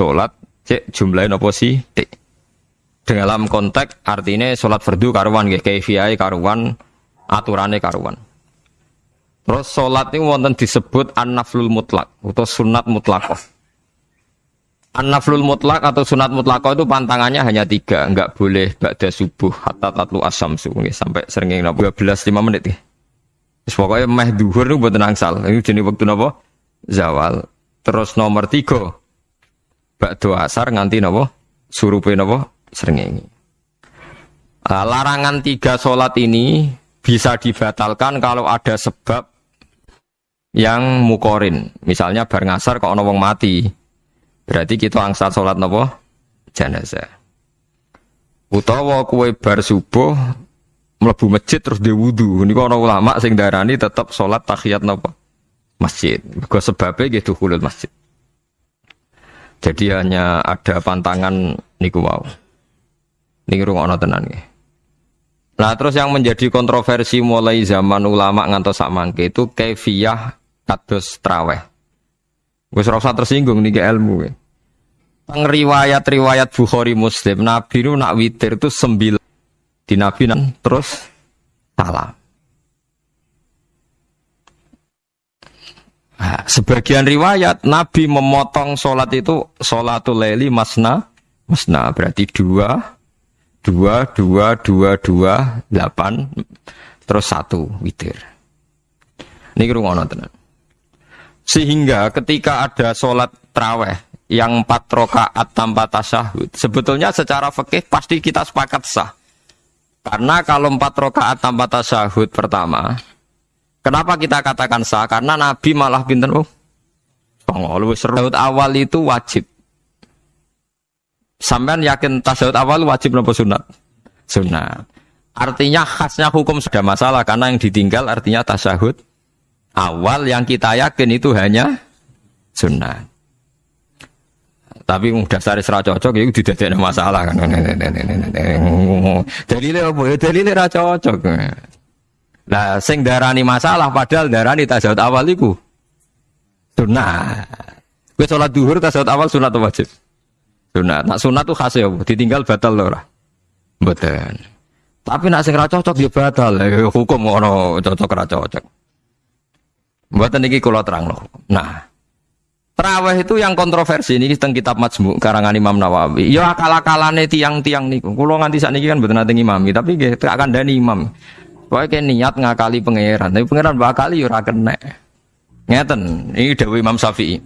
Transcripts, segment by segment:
sholat cek jumlahnya nopo sih dalam konteks artinya sholat fardu karuan nggih kaifiyai karuan aturannya karuan terus sholat ini wonten disebut an-naflul mutlak atau sunat mutlakoh An-naflul mutlak atau sunat mutlak itu pantangannya hanya tiga, enggak boleh ba'da subuh hatta tatlu asam subuh sampai seringnya 12 5 menit ya. Terus pokoknya meh duhur itu buat nangsal. Ini jenis waktu nopo zawal. Terus nomor tiga ba'da asar nganti nopo surupe nopo seringnya. Nah, larangan tiga sholat ini bisa dibatalkan kalau ada sebab yang mukorin. Misalnya bar ngasar kok ono mati Berarti kita angsal sholat nopo jenazah. Utawa kue bar subuh melebu masjid terus wudhu. Ini kalau ulama sing darani tetap sholat tahiyat nopo masjid. Gue sebabnya gitu kulit masjid. Jadi hanya ada pantangan niku wow. Niki ono tenan nggih. Nah terus yang menjadi kontroversi mulai zaman ulama ngantos samangke itu kefiyah kados traweh. Gue serasa tersinggung nih ke ilmu. Ya. Riwayat-riwayat Bukhari Muslim, Nabi itu nak witir itu sembilan di Nabi terus salam. Nah, sebagian riwayat Nabi memotong sholat itu sholatul leli masna masna berarti dua dua dua dua dua delapan terus satu witir. Ini kerungono tenan. Sehingga ketika ada sholat traweh yang empat rokaat tanpa tasyahud, sebetulnya secara fikih pasti kita sepakat sah. Karena kalau empat rokaat tanpa tasyahud pertama, kenapa kita katakan sah? Karena Nabi malah pinter, oh, lu seru. awal itu wajib. Sampean yakin tasyahud awal wajib nopo sunat? Sunat. Artinya khasnya hukum sudah masalah karena yang ditinggal artinya tasyahud awal yang kita yakin itu hanya sunat. Tapi dasar serah cocok ya tidak ada masalah kan. Dalile apa ya dalile ra cocok. Lah sing darani masalah padahal darani tasawuf awal iku sunat. Kowe salat duhur tasawuf awal sunat atau wajib? Sunat. Nak sunat tuh khas ya, ditinggal batal ora. Mboten. Tapi nak sing ra cocok ya batal. Hukum ngono cocok ra cocok. Mboten iki kula loh. Nah, Terawih itu yang kontroversi ini tentang kitab Majmu karangan Imam Nawawi. Ya akal-akalane tiang-tiang niku. Kulo nganti saat ini kan betul nanti imami, tapi gak akan dani imam. Pokoknya niat ngakali pangeran, tapi pangeran bakali ora kena. Ngeten, ini dewi Imam Syafi'i.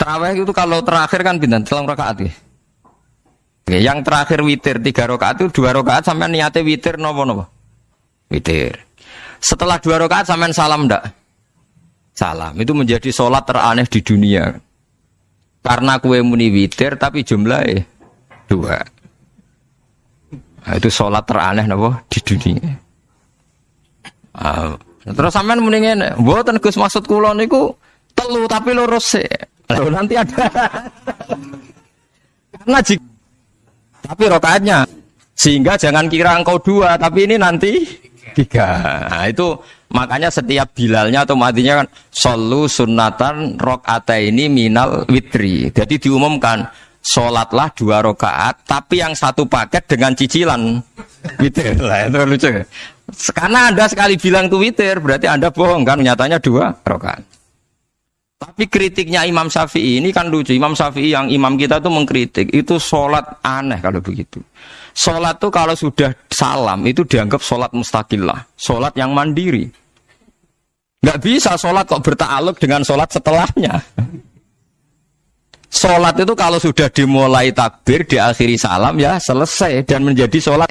Terawih itu kalau terakhir kan bintang selang rakaat ya. Yang terakhir witir tiga rakaat itu dua rakaat sampai niatnya witir nopo nopo. Witir. Setelah dua rakaat sampai salam ndak? salam. Itu menjadi sholat teraneh di dunia. Karena kue muni witir tapi jumlahnya dua. Nah, itu sholat teraneh nabo di dunia. Nah, terus sampean ngene, mboten Gus maksud kula niku telu tapi lurus sih. Lalu nanti ada. Karena jika tapi rokaatnya sehingga jangan kira engkau dua tapi ini nanti tiga. Nah, itu makanya setiap bilalnya atau matinya kan solu sunatan rokata ini minal witri. Jadi diumumkan sholatlah dua rokaat, tapi yang satu paket dengan cicilan witir. Lah itu lucu. Karena anda sekali bilang tuh witir, berarti anda bohong kan? Nyatanya dua rokaat. Tapi kritiknya Imam Syafi'i ini kan lucu. Imam Syafi'i yang imam kita tuh mengkritik itu sholat aneh kalau begitu. Sholat tuh kalau sudah salam itu dianggap sholat mustakillah, sholat yang mandiri. Nggak bisa sholat kok bertakluk dengan sholat setelahnya. Sholat itu kalau sudah dimulai takbir, diakhiri salam ya selesai dan menjadi sholat.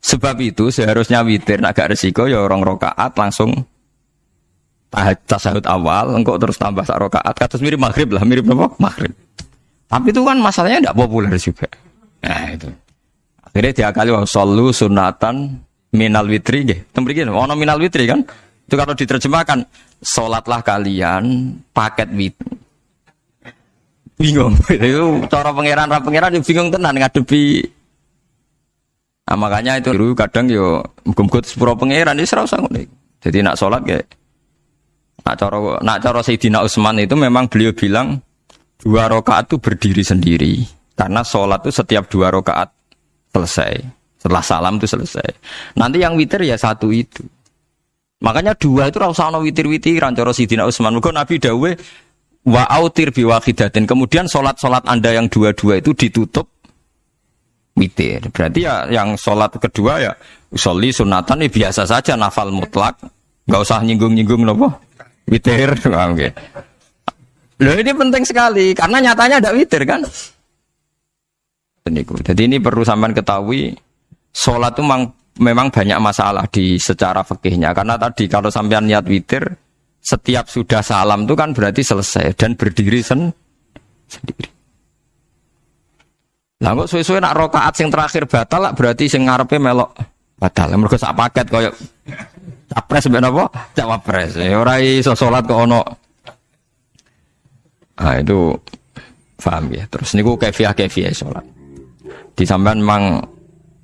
Sebab itu seharusnya witir agak resiko ya orang rokaat langsung tasahud awal, engkau terus tambah sak rokaat, katus mirip maghrib lah, mirip apa? Maghrib. Tapi itu kan masalahnya tidak populer juga. Nah itu. Akhirnya dia kali wah solu sunatan minal witri gitu. Gini, ono minal witri kan? Itu kalau diterjemahkan, sholatlah kalian paket wit. Bingung. itu cara pangeran ra pangeran bingung tenan ngadepi. Nah, makanya itu kadang yo muga-muga sepuro pangeran ini serasa ngono. Jadi nak sholat kayak Nak coro nak coro Sayyidina Utsman itu memang beliau bilang dua rakaat itu berdiri sendiri karena sholat itu setiap dua rakaat selesai setelah salam itu selesai. Nanti yang witir ya satu itu. Makanya dua itu rasa ono witir-witiran coro Sayyidina Utsman. Mungkin Nabi dawe wa autir biwahidatin. Kemudian sholat-sholat Anda yang dua-dua itu ditutup witir. Berarti ya yang sholat kedua ya soli sunatan ini biasa saja nafal mutlak. Gak usah nyinggung-nyinggung nopo witir. Loh ini penting sekali karena nyatanya ada witir kan. Jadi ini perlu sampean ketahui sholat itu memang, memang banyak masalah di secara fikihnya karena tadi kalau sampean niat witir setiap sudah salam itu kan berarti selesai dan berdiri sen sendiri. Lah kok suwe-suwe nak rokaat sing terakhir batal lah berarti sing ngarepe melok batal. Mergo sak paket koyo capres mbek napa? Cawapres. Ya ora iso salat kok ono. Ah itu paham ya. Terus niku kefiah kefiah salat. Di sampean memang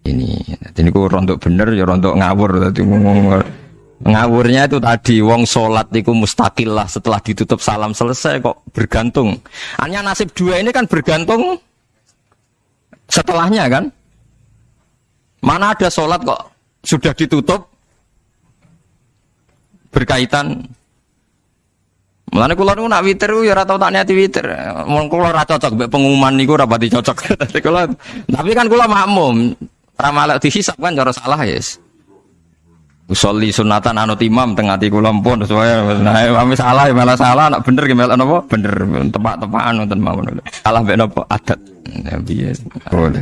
ini. Jadi niku rontok bener ya rontok ngawur ngomong ngawurnya itu tadi wong sholat itu mustakil lah setelah ditutup salam selesai kok bergantung hanya nasib dua ini kan bergantung setelahnya kan mana ada sholat kok sudah ditutup berkaitan Mulane kula niku nak witir ya ora tau tak niati witir. Mun kula ora cocok mbek pengumuman niku ora pati cocok. tapi kan kula makmum. Ora malah dihisab kan cara salah ya. Yes. Usolli sunatan anut imam tengah ati kula sesuai nah kami salah ya malah salah nak bener ki melok napa bener tepak-tepakan wonten mawon. Salah mek napa adat. Nah piye. Boleh.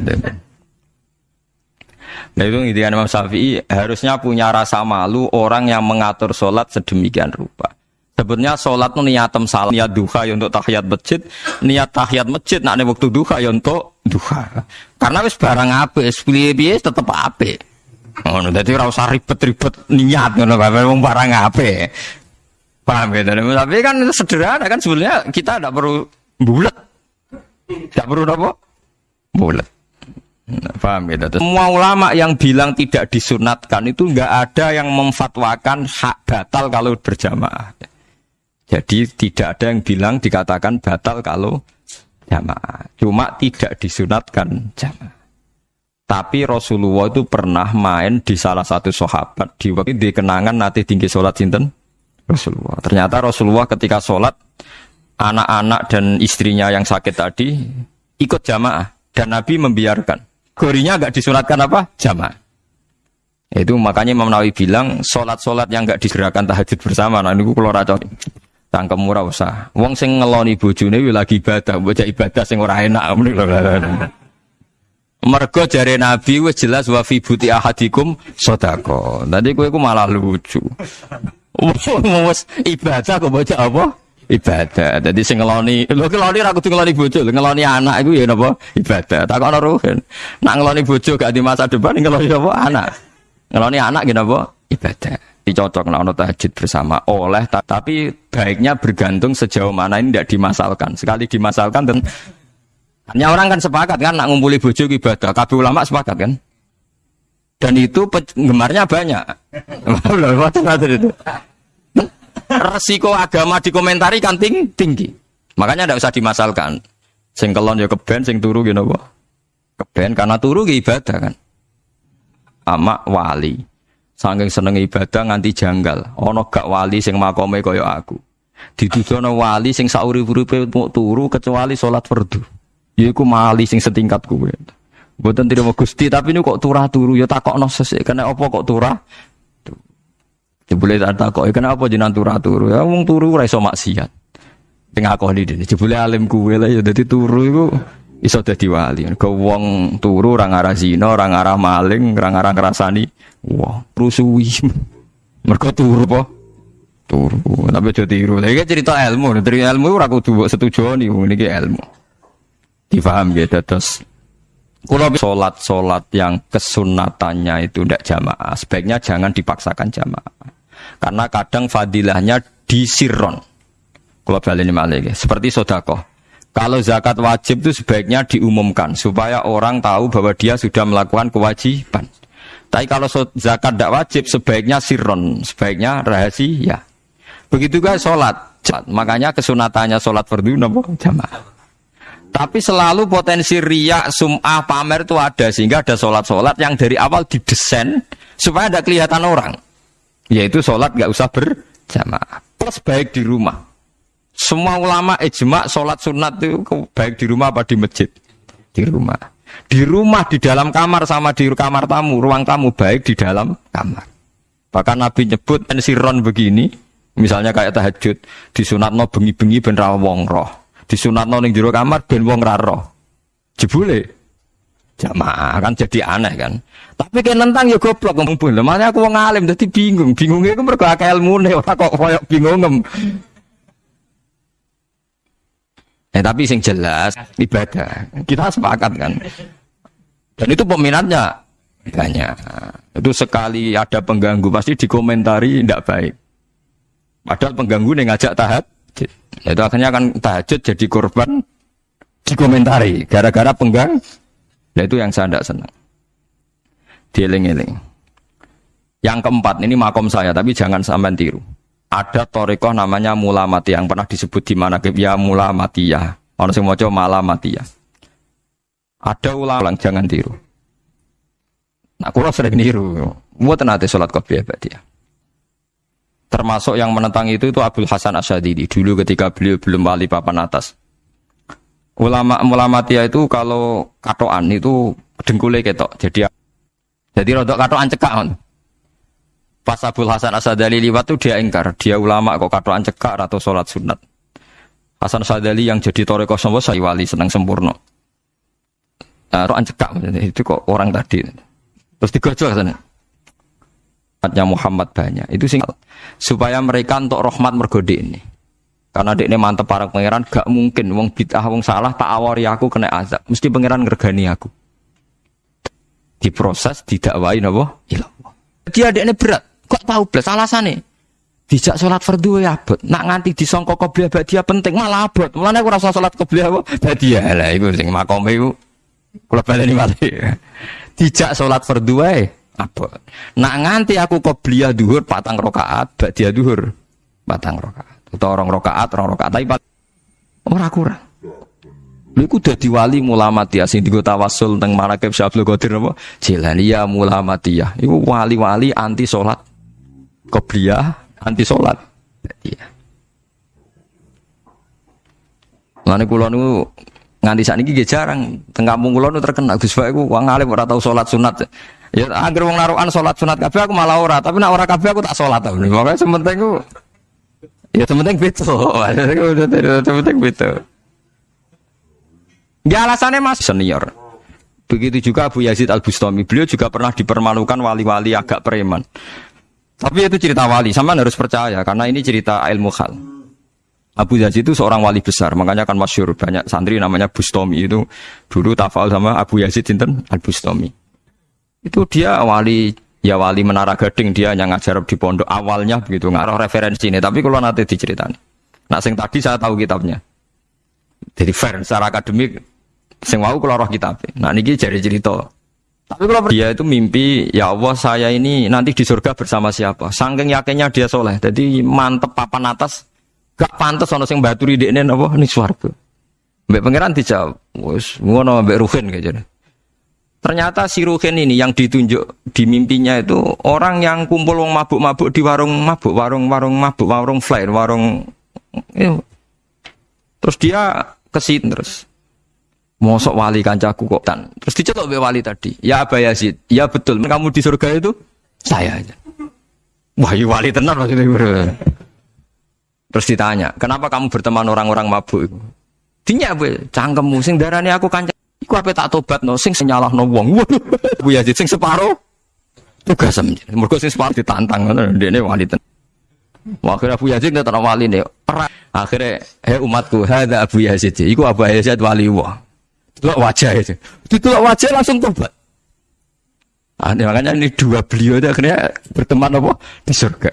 Nah itu intinya Imam Syafi'i harusnya punya rasa malu orang yang mengatur sholat sedemikian rupa. Sebetulnya sholat itu niatem salam, niat duha ya untuk tahiyat masjid, niat tahiyat masjid nak waktu duha ya untuk duha. Karena wis barang apa, piye-piye tetep apa. Oh, jadi ora usah ribet-ribet niat ngono wong barang apa. Paham ya? Tapi kan sederhana kan sebenarnya kita tidak perlu bulat. Tidak perlu apa? Bulat. Nah, paham ya? Semua ulama yang bilang tidak disunatkan itu nggak ada yang memfatwakan hak batal kalau berjamaah. Jadi tidak ada yang bilang dikatakan batal kalau jamaah. Cuma tidak disunatkan jamaah. Tapi Rasulullah itu pernah main di salah satu sahabat di waktu di kenangan nanti tinggi sholat sinten Rasulullah. Ternyata Rasulullah ketika sholat anak-anak dan istrinya yang sakit tadi ikut jamaah dan Nabi membiarkan. Gorinya agak disunatkan apa? Jamaah. Itu makanya Imam Nawawi bilang sholat-sholat yang enggak digerakkan tahajud bersama. Nah ini kalau racun. Tangkem murah usah. Wong sing ngeloni bojone lagi ibadah, bocah ibadah sing ora enak. Mergo jare Nabi wis jelas wa fi buti ahadikum sedekah. Tadi kowe ku malah lucu. Wis ibadah kok bocah apa? ibadah. Jadi sing ngeloni, lho ngeloni ra kudu ngeloni bojo, ngeloni anak iku ya napa? Ibadah. Tak ana ruhen. Nak ngeloni bojo gak di masa depan ngeloni apa? Anak. Ngeloni anak gak napa? Ibadah. Dicocok nak ana tahajud bersama oleh tapi baiknya bergantung sejauh mana ini tidak dimasalkan. Sekali dimasalkan dan hanya orang kan sepakat kan nak ngumpuli bojo ibadah. Kabeh ulama sepakat kan? Dan itu penggemarnya banyak. resiko agama dikomentari kan tinggi, tinggi. Makanya tidak usah dimasalkan. Sing kelon ya keben, sing turu gitu apa? Keben karena turu ya ibadah kan. Ama wali. Saking seneng ibadah nganti janggal. Ono gak wali sing makome kaya aku. Ditudono wali sing sauri-uripe mau turu kecuali sholat fardu. Yaiku mali sing setingkat kuwe. Mboten tidak Gusti, tapi ini kok turah turu ya takokno sesek. Kena apa kok turah? Jebule tak takok, kenapa jenengan turu turu? Ya wong turu ora iso maksiat. Sing akoni dene. Jebule alim kuwe lah ya dadi turu iku iso dadi wali. Ke wong turu ora ngarah zina, ora ngarah maling, ora ngarah ngrasani. Wah, rusuhi. Mergo turu apa? Turu. Tapi aja tiru. Lah iki cerita ilmu, dari ilmu ora kudu mbok setujoni niki ilmu. Difaham ya terus kalau sholat-sholat yang kesunatannya itu tidak jamaah, sebaiknya jangan dipaksakan jamaah. Karena kadang fadilahnya di sirron. Kalau balik ini malah seperti sodako. Kalau zakat wajib itu sebaiknya diumumkan supaya orang tahu bahwa dia sudah melakukan kewajiban. Tapi kalau zakat tidak wajib sebaiknya sirron, sebaiknya rahasia. Begitu juga sholat. Makanya kesunatannya sholat fardu jamaah. Tapi selalu potensi riak, sum'ah, pamer itu ada sehingga ada sholat-sholat yang dari awal didesain supaya ada kelihatan orang. Yaitu sholat gak usah berjamaah. Plus baik di rumah. Semua ulama ijma sholat sunat itu baik di rumah apa di masjid? Di rumah. Di rumah, di dalam kamar sama di kamar tamu, ruang tamu baik di dalam kamar. Bahkan Nabi nyebut ensiron begini, misalnya kayak tahajud, disunat no bengi-bengi ben wong roh. No ning jero kamar ben wong raro. Jebule jamaah kan jadi aneh kan. Tapi kan nentang ya goblok pun. Mana aku wong alim jadi bingung. Bingungnya aku mergo akeh ilmune ora kok koyo bingung. Eh tapi sing jelas ibadah. Kita sepakat kan. Dan itu peminatnya banyak. Itu sekali ada pengganggu pasti dikomentari tidak baik. Padahal pengganggu nih ngajak tahap. Itu akhirnya akan tahajud jadi korban dikomentari gara-gara penggang. Nah itu yang saya tidak senang. Dieling-eling. Yang keempat ini makom saya tapi jangan sampai tiru. Ada torikoh namanya mula mati yang pernah disebut di mana ya mula mati ya. Orang sing maca mala mati ya. Ada ulang jangan tiru. Nah, kurang sering niru. Buat nanti sholat kopi ya, dia. Termasuk yang menentang itu itu Abdul Hasan Asyadidi dulu ketika beliau belum wali papan atas. Ulama ulama tia itu kalau katoan itu dengkulnya ketok. Jadi jadi rodok katoan cekak. Pas Abdul Hasan Asadali liwat tuh dia ingkar, dia ulama kok katoan cekak atau sholat sunat. Hasan Asadali yang jadi toreko semua saya wali senang sempurna. Nah, roan cekak itu kok orang tadi. Terus digojol sana. Umatnya Muhammad banyak. Itu sing supaya mereka untuk rahmat mergode ini. Karena ini mantep para pangeran gak mungkin wong bid'ah wong salah tak awari aku kena azab. Mesti pangeran ngergani aku. Diproses didakwai napa? Ilah. Dia ini berat. Kok tahu belas alasannya? Dijak sholat fardu ya abot. Nak nganti disongkok qobliyah dia penting malah abot. Mulane aku rasa sholat qobliyah apa? Badia lah iku sing makome iku kula baleni malih. Dijak sholat fardu wae abot. Nak nganti aku qobliyah duhur patang rakaat, dia duhur patang rakaat. Utawa rong rakaat, rong rakaat tapi ora kurang. Lha iku dadi wali mulamatiyah sing digo tawasul teng Marakib Syabdul Qadir apa? Jilaniyah mulamatiyah. Iku wali-wali anti salat. Qobliyah anti salat. Iya. Lane kula niku nganti sakniki nggih jarang teng kampung kula niku terkenal Gus Pak iku wong alim ora tau salat sunat. Ya anggere wong narukan salat sunat kabeh aku malah ora, tapi nek ora kabeh aku tak salat ta. Pokoke sementing ku ya sementing beto. Sementing beto. Dia alasannya masih senior. Begitu juga Abu Yazid Al Bustami. Beliau juga pernah dipermalukan wali-wali agak preman. Tapi itu cerita wali, sama harus percaya karena ini cerita ilmu hal. Abu Yazid itu seorang wali besar, makanya kan masyur banyak santri namanya Bustami itu dulu tafal sama Abu Yazid Sinten Al Bustami. Itu dia wali ya wali menara gading dia yang ngajar di pondok awalnya begitu ngaruh referensi ini tapi kalau nanti diceritakan. Nah sing tadi saya tahu kitabnya. Jadi fair secara akademik Sing wau kula roh kitab. Nah niki jadi cerita. Tapi kalau dia itu mimpi, ya Allah saya ini nanti di surga bersama siapa? Sangking yakinnya dia soleh. Jadi mantep papan atas. Gak pantas ono sing baturi di ini apa nih swarga. Mbak pangeran dijawab, wes ngono mbak Ruhin kayak Ternyata si Ruhin ini yang ditunjuk di mimpinya itu orang yang kumpul wong mabuk-mabuk di warung mabuk, warung-warung mabuk, warung flyer, warung. Iya. Terus dia kesit terus Mosok wali kancaku kok tan. Terus dicetok be wali tadi. Ya Aba Yazid. Ya betul. Kamu di surga itu saya aja. Wah, ya wali tenar maksudnya. Terus ditanya, kenapa kamu berteman orang-orang mabuk? Dinya be, cangkemmu sing darani aku kanca. Iku apa tak tobat no, sing senyalah no wong. Bu Yazid sing separo. Tugas Mergo sing separo ditantang ngono, ndekne wali tenar. Akhirnya Abu Yazid nggak wali nih. Akhirnya, hei umatku, ada Abu Yazid. Iku Abu Yazid wali wah. Tulak wajah itu. Ditulak wajah langsung tobat. Ah, makanya ini dua beliau itu akhirnya berteman apa di surga.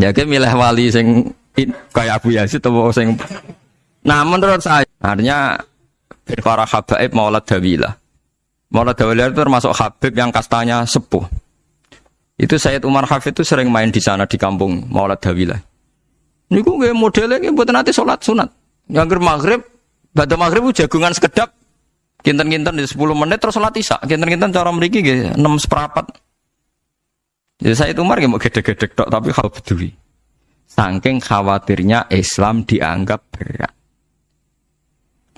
Ya kan milih wali sing kayak Abu Yazid atau sing Nah menurut saya artinya para habaib maulad dawilah. Maulad dawilah itu termasuk habib yang kastanya sepuh. Itu Sayyid Umar Hafid itu sering main di sana di kampung Maulad Dawilah. Niku nggih modele nggih mboten nate salat sunat. Yang maghrib, badhe maghrib jagungan sekedap kinten-kinten di 10 menit terus salat isya. Kinten-kinten cara mriki nggih 6 seperempat. Ya saya itu mari mau gede-gede tok tapi hal peduli. Saking khawatirnya Islam dianggap berat.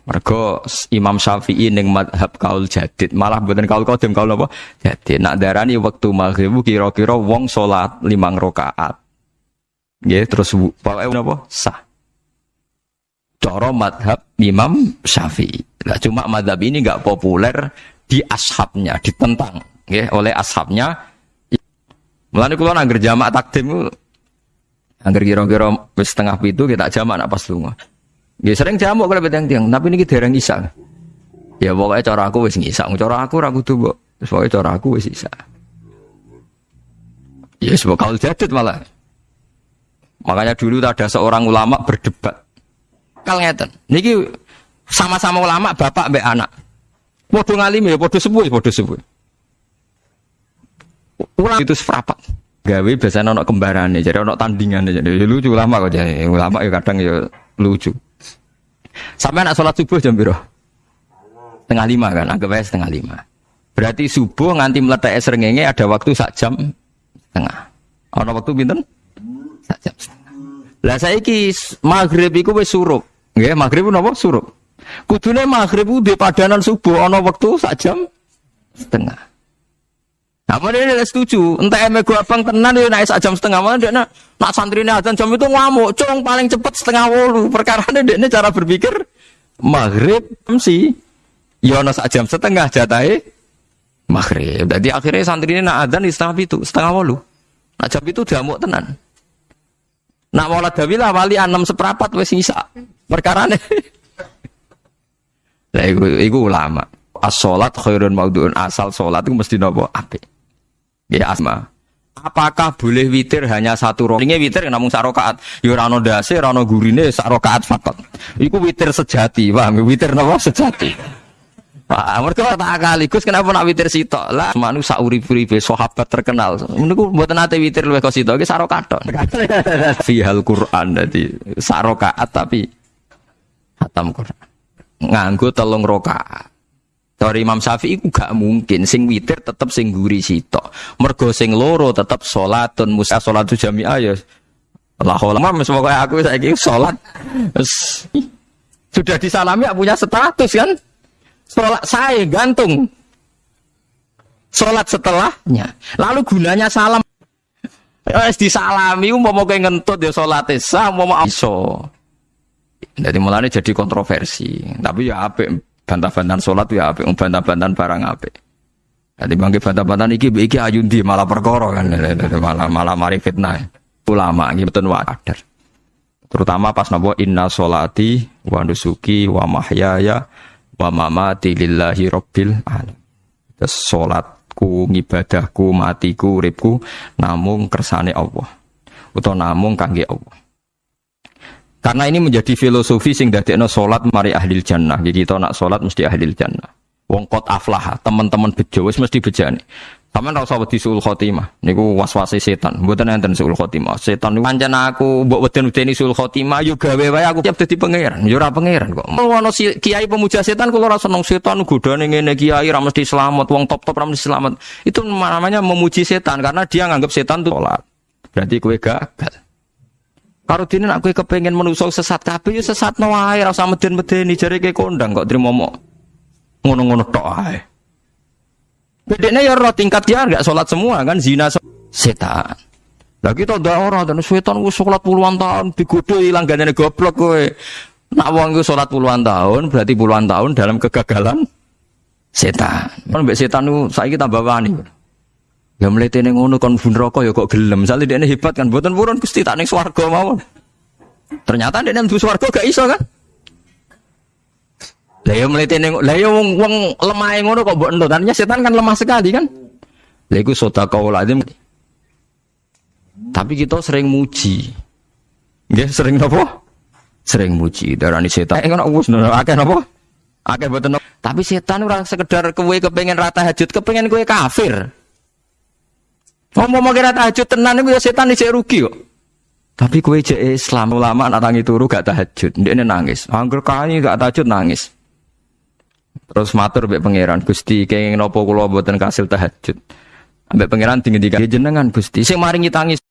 Mergo Imam Syafi'i ning madhab kaul jadid, malah mboten kaul qadim kaul apa? Jadi nak darani waktu maghrib kira-kira wong salat limang rakaat. Nggih, terus pokoke napa? Sah. Cara madhab Imam Syafi'i. Nah, cuma madhab ini nggak populer di ashabnya, ditentang nggih oleh ashabnya. Mulane kula nangger jamak takdim Angger kira-kira setengah pitu kita jamak nak pas lunga. Ya sering jamu kalau beteng tiang, tapi ini orang isa. Ya pokoknya cara aku wis ngisa, cara aku ragu tuh mbok. Pokoknya cara aku wis isa. Ya sebab kalau jadid malah. Makanya dulu ada seorang ulama berdebat. Kal ngeten, niki sama-sama ulama bapak mbek anak. Podo ngalim ya, podo sepuh, podo sepuh. Ulama itu sefrapat. Gawe biasanya ono kembarannya, jadi ono tandingan jadi lucu ulama kok jadi ulama ya kadang ya lucu. Sampai anak sholat subuh jam biru Setengah lima kan, anggap aja setengah lima. Berarti subuh nganti meletak serengenge ada waktu sak jam setengah. Ada waktu binten? Sak jam setengah. Lah saya ki maghrib iku wis surup. Nggih, maghrib napa surup. Kudune maghrib ku di padanan subuh ana waktu sak jam setengah. Nah, ini setuju. Entah eme gua abang tenan ya naik sak jam setengah mana dia nak nak santri ini azan jam itu ngamuk. Cung paling cepet setengah wolu. Perkara ini dia cara berpikir maghrib. Ya nak sak jam setengah jatai maghrib. Jadi akhirnya santri ini nak azan di setengah itu setengah wolu. Nak jam itu diamuk tenan. Nak wala dawilah wali enam seperapat wes sisa. Perkara ini. Lah iku, iku ulama. As-salat khairun maudhu'un. Asal salat itu mesti nopo apik. Ya asma. Apakah boleh witir hanya satu rokaat? Ini witir namun sarokaat. Ya rano dasi, gurine sarokaat fakot. Iku witir sejati, paham? Witir nopo sejati. Pak, mereka tak kaligus kenapa nak witir sitok lah manu sauri-uripe sahabat terkenal. Menurutku buat nate witir luwih kok sitok iki sarokaat tok. Fihal Quran dadi sarokaat tapi hatam Quran. Nganggo telung rokaat. Dari Imam Syafi'i ku gak mungkin sing witir tetep sing guri sitok. Mergo sing loro tetep salatun musa salatu jami'ah ya. Allah lama semoga aku saiki salat. Sudah disalami punya status kan? Salat saya gantung. Salat setelahnya. Lalu gunanya salam Wes disalami umpama kowe ngentut ya salate sah umpama iso. Jadi mulane jadi kontroversi. Tapi ya apik bantah-bantahan sholat ya apik, bantah-bantahan barang apik. Jadi bangke bantah-bantahan iki iki ayundi malah perkara kan malah malah mari fitnah. Ulama iki betul wadar. Terutama pas napa inna sholati wa nusuki wa mahyaya wa mamati lillahi rabbil alamin. Ngibadahku, matiku, uripku namung kersane Allah. Utawa namung kangge Allah. Karena ini menjadi filosofi sing dadekno salat mari ahli jannah. Jadi kita nak salat mesti ahli jannah. Wong kot aflah, teman-teman bejo wis mesti bejane. Sampeyan ora usah wedi suul khotimah. Niku waswase setan. Mboten enten suul khotimah. Setan niku pancen aku mbok weden-wedeni suul khotimah yo gawe wae aku siap dadi pangeran. Yo ora pangeran kok. Ono si, kiai pemuja setan kula ora seneng setan godane ngene kiai ora mesti selamat, wong top-top ora mesti selamat. Itu namanya memuji setan karena dia nganggap setan itu salat. Berarti kowe gagal. Karo dene nak kowe kepengin menusuk sesat kabeh ya sesat no wae ora usah meden-medeni jare ke kondang kok trimo mok. Ngono-ngono tok ae. Bedene ya ora tingkat dia enggak salat semua kan zina setan. Lah kita ndak ora dan setan wis salat puluhan tahun digodho ilang gandane goblok kowe. Nak wong iku salat puluhan tahun berarti puluhan tahun dalam kegagalan setan. Kan mbek setan ku saiki tambah wani. Ya mletene ngono kon bun rokok ya kok gelem. Misale dekne hebat kan mboten purun Gusti tak ning swarga mawon. Ternyata dekne mlebu swarga gak iso kan? Lah ya mletene lah ya wong wong lemah ngono kok mbok entut. Tadinya setan kan lemah sekali kan? Lah iku sedekah lazim. Tapi kita sering muji. Nggih, sering napa? Sering muji darani setan. Eh ngono wis akeh napa? Akeh mboten. Tapi setan ora sekedar kowe kepengen rata hajut, kepengen kowe kafir. Ngomong mau kira tahajud tenan itu ya setan isi rugi kok. Tapi kue je Islam ulama anak tangi turu gak tahajud, dia nangis. Angger kani gak tahajud nangis. Terus matur mbek pangeran, Gusti kenging nopo kula mboten kasil tahajud. Ambek pangeran tinggi tiga jenengan Gusti, sing maringi tangis